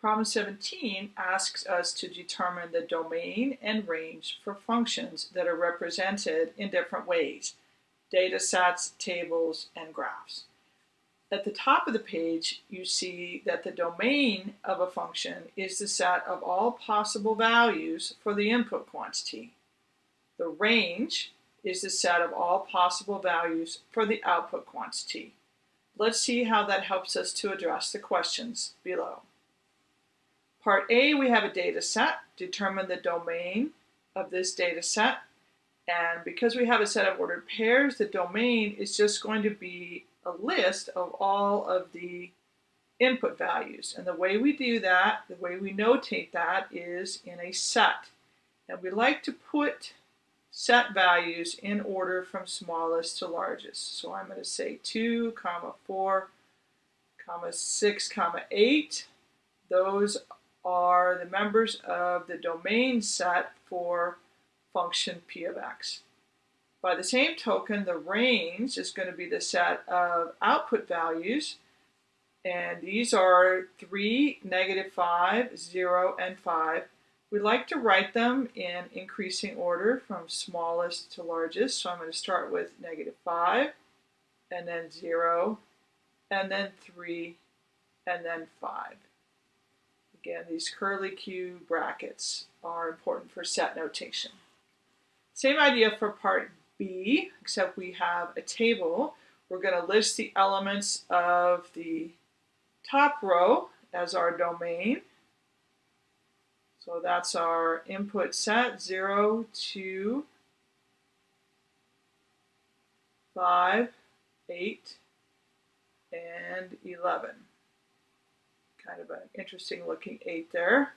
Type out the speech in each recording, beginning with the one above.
Problem 17 asks us to determine the domain and range for functions that are represented in different ways, data sets, tables, and graphs. At the top of the page, you see that the domain of a function is the set of all possible values for the input quantity. The range is the set of all possible values for the output quantity. Let's see how that helps us to address the questions below. Part A, we have a data set. Determine the domain of this data set. And because we have a set of ordered pairs, the domain is just going to be a list of all of the input values. And the way we do that, the way we notate that is in a set. And we like to put set values in order from smallest to largest. So I'm going to say 2, comma 4, comma 6, comma 8. Those are the members of the domain set for function p of x. By the same token, the range is going to be the set of output values, and these are 3, negative 5, 0, and 5. We like to write them in increasing order from smallest to largest, so I'm going to start with negative 5, and then 0, and then 3, and then 5. Again, these curly Q brackets are important for set notation. Same idea for part B, except we have a table. We're going to list the elements of the top row as our domain. So that's our input set, 0, 2, 5, 8, and 11 kind of an interesting looking 8 there.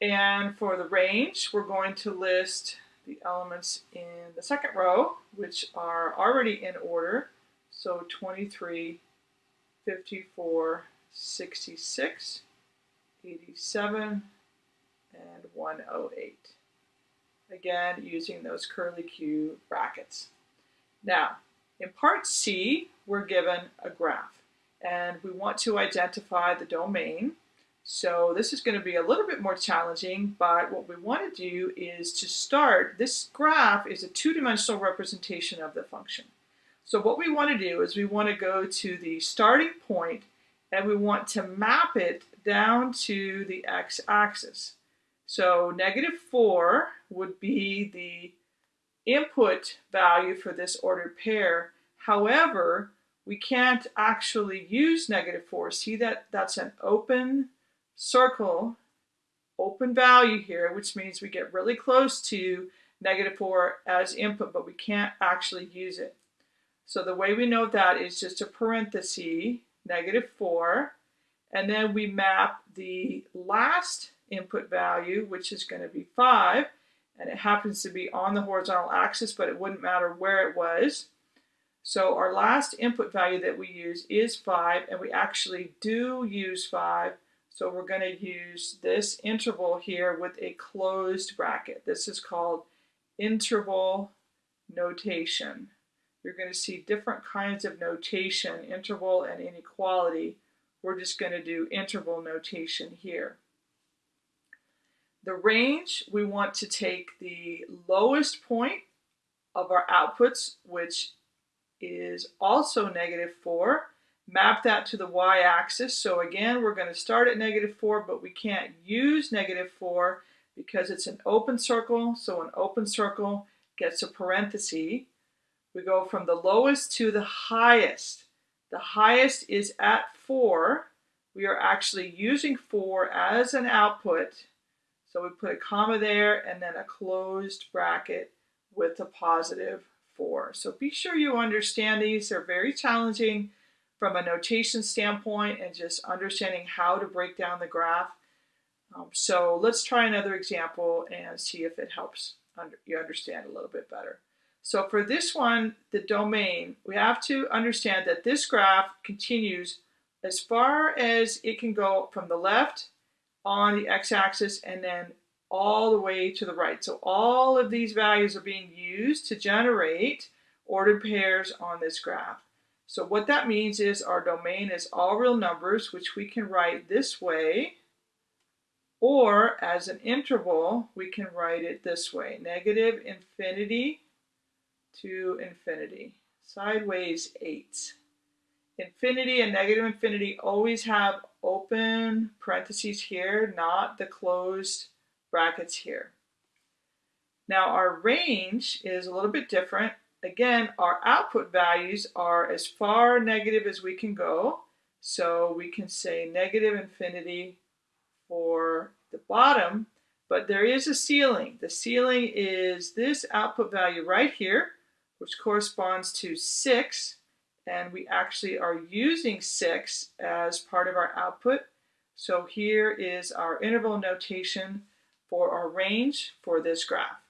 And for the range, we're going to list the elements in the second row, which are already in order. So 23, 54, 66, 87, and 108. Again, using those curly Q brackets. Now, in part C, we're given a graph and we want to identify the domain. So this is going to be a little bit more challenging, but what we want to do is to start, this graph is a two-dimensional representation of the function. So what we want to do is we want to go to the starting point and we want to map it down to the x-axis. So negative 4 would be the input value for this ordered pair. However, we can't actually use negative 4. See that that's an open circle, open value here, which means we get really close to negative 4 as input, but we can't actually use it. So the way we know that is just a parenthesis, negative 4, and then we map the last input value, which is going to be 5, and it happens to be on the horizontal axis, but it wouldn't matter where it was. So our last input value that we use is 5, and we actually do use 5. So we're going to use this interval here with a closed bracket. This is called interval notation. You're going to see different kinds of notation, interval and inequality. We're just going to do interval notation here. The range, we want to take the lowest point of our outputs, which is also negative 4. Map that to the y-axis. So again, we're going to start at negative 4, but we can't use negative 4 because it's an open circle. So an open circle gets a parenthesis. We go from the lowest to the highest. The highest is at 4. We are actually using 4 as an output. So we put a comma there and then a closed bracket with a positive for. So be sure you understand these. They're very challenging from a notation standpoint and just understanding how to break down the graph. Um, so let's try another example and see if it helps under, you understand a little bit better. So for this one, the domain, we have to understand that this graph continues as far as it can go from the left on the x-axis and then all the way to the right. So all of these values are being used to generate ordered pairs on this graph. So what that means is our domain is all real numbers, which we can write this way, or as an interval, we can write it this way, negative infinity to infinity, sideways 8. Infinity and negative infinity always have open parentheses here, not the closed brackets here. Now our range is a little bit different. Again, our output values are as far negative as we can go. So we can say negative infinity for the bottom, but there is a ceiling. The ceiling is this output value right here, which corresponds to 6, and we actually are using 6 as part of our output. So here is our interval notation for our range for this graph.